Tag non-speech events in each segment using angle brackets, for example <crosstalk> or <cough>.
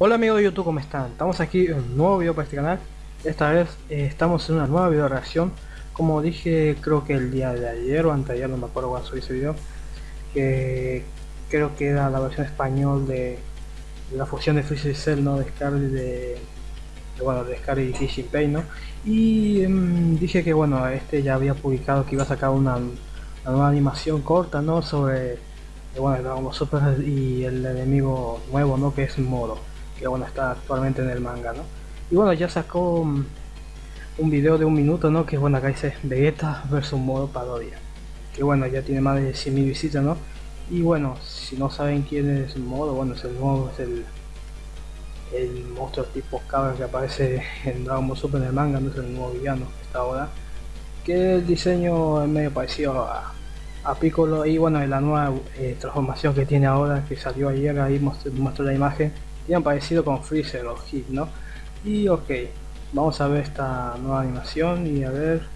Hola amigos de YouTube, ¿cómo están? Estamos aquí en un nuevo video para este canal Esta vez eh, estamos en una nueva video reacción Como dije, creo que el día de ayer o anteayer, no me acuerdo cuándo subí ese video Que creo que era la versión español de, la fusión de Freezer Cell, ¿no? De Scar y de, bueno, de Scar y Kishin Pain, ¿no? Y em, dije que bueno, este ya había publicado que iba a sacar una, nueva animación corta, ¿no? Sobre bueno, Dragon Super y el enemigo nuevo, ¿no? Que es Moro que bueno está actualmente en el manga no y bueno ya sacó mm, un video de un minuto no que bueno acá dice Vegeta versus modo parodia que bueno ya tiene más de 100.000 visitas no y bueno si no saben quién es modo bueno es el modo es el el monstruo tipo cabra que aparece en Dragon Ball Super en el manga no es el nuevo villano que está ahora. Que el diseño es medio parecido a, a Piccolo y bueno la nueva eh, transformación que tiene ahora que salió ayer ahí mostró la imagen han parecido con Freezer o Hit, ¿no? Y ok, vamos a ver esta nueva animación y a ver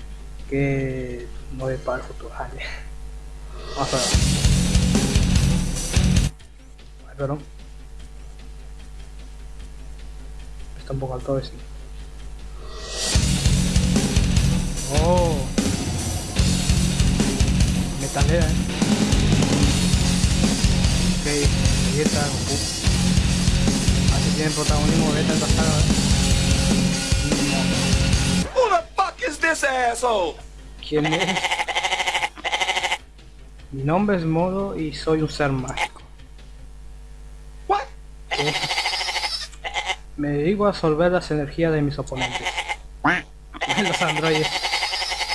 qué nos para el futuro. Vamos a ver. Perdón. Está un poco alto ese. Oh. Metalera, eh. Ok, está tienen protagonismo de esta saga. Who the fuck is this asshole? ¿Quién es? Mi nombre es Modo y soy un ser mágico. What? Me dedico a absorber las energías de mis oponentes. Los androides.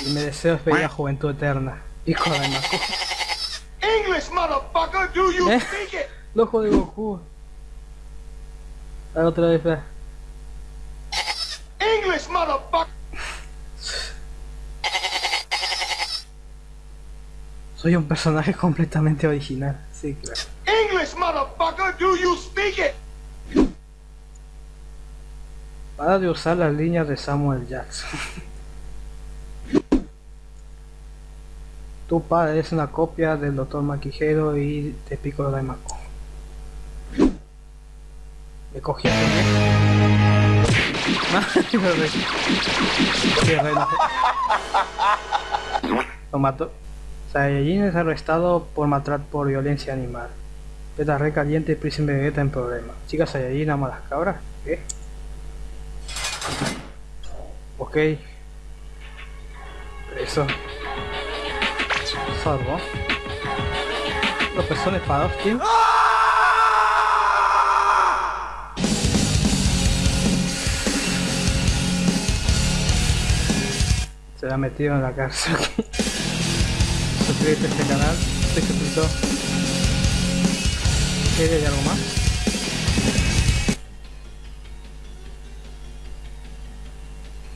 Y me deseo despedir juventud eterna. Hijo de Maku. English, motherfucker, do you ¿Eh? speak it? Loco de Goku. A otra vez, ve. English, motherfucker. Soy un personaje completamente original, sí, claro. English, motherfucker, do you speak it? Para de usar las líneas de Samuel Jackson. Tu padre es una copia del Dr. Maquijero y de Piccolo Daimaku. Me cogí a Lo mató. Saiyajin es arrestado por maltrato por violencia animal. Beta re caliente y Prison Vegeta en problema. Chicas Saiyajin ama las cabras. ¿Qué? Ok. Eso. Salvo. Los pezones para dos, tío. Se ha metido en la cárcel. <laughs> Suscríbete a este canal estoy suscrito ¿hay algo más?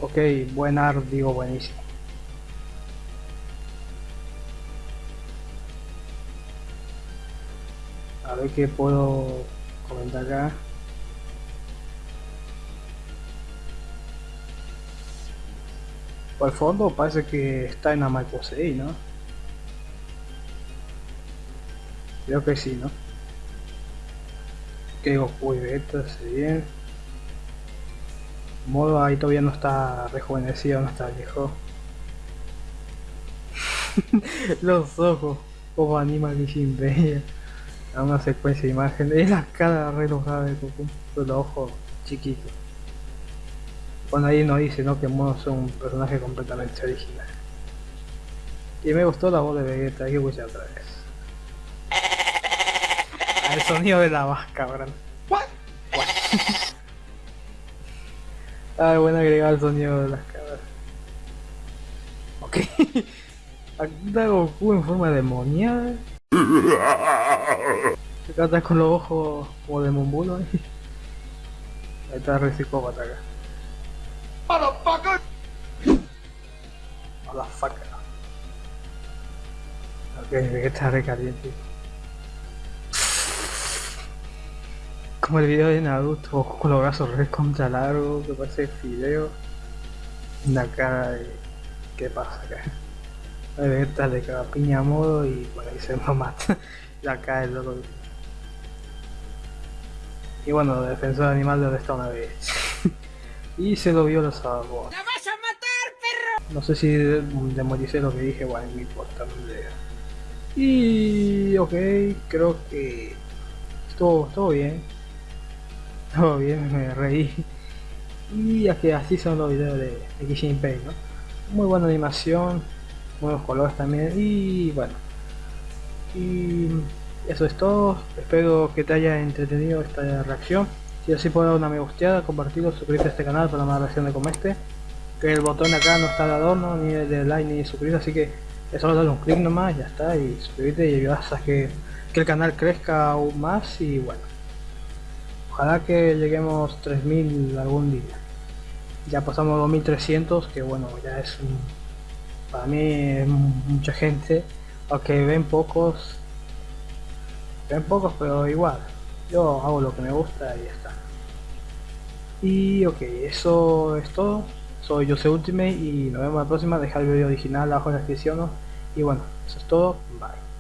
ok buen art digo buenísimo. A ver qué puedo comentar acá Por el fondo parece que está en 6, ¿no? Creo que sí, ¿no? Que Goku y Vegeta bien. Modo ahí todavía no está rejuvenecido, no está viejo. <laughs> Los ojos, ojo anima sin bella. Una secuencia de imágenes. Es la cara re enojada de Goku, los ojos chiquitos. Bueno, ahí nos dice ¿no? que Mono es un personaje completamente original. Y me gustó la voz de Vegeta, hay que escuchar otra vez. <laughs> El sonido de la ¿verdad? What? <laughs> ah, bueno agregar el sonido de las cabras. Ok. <laughs> Está Goku en forma demoníaca. Se trata con los ojos como de Mumbulo ahí. Ahí está el psicópata acá. Motherfucker. Ok, que está recaliente. Como el video de Naruto, con los brazos re contra largo, que parece fideo. Una cara de... ¿Qué pasa acá? Vegeta le caga piña a modo y bueno ahí se lo mata. <laughs> La cae el loco. Y bueno, defensor animal de está una vez. <laughs> y se lo vio los salvó. No sé si demoricé lo que dije, bueno, no importa. Y ok, creo que estuvo, estuvo bien. Todo bien, <laughs> me reí. Y aquí así son los videos de, de Kishin ¿no? Muy buena animación, buenos colores también y bueno. Y eso es todo, espero que te haya entretenido esta reacción. Si así puedo dar una me gusteada, compartirlo, suscribirte a este canal para más reacciones como este. Que el botón acá no está de adorno, ni de like, ni de suscribirse, así que es solo darle un clic nomás, ya está, y suscribirte y ayudas a que, que el canal crezca aún más y bueno. Ojalá que lleguemos 3000 algún día. Ya pasamos 2300, que bueno, ya es un, para mí es mucha gente, aunque ven pocos, ven pocos pero igual, yo hago lo que me gusta y ya está. Y ok, eso es todo, soy Jose Ultimate y nos vemos la próxima, dejar el video original abajo en la descripción y bueno, eso es todo, bye.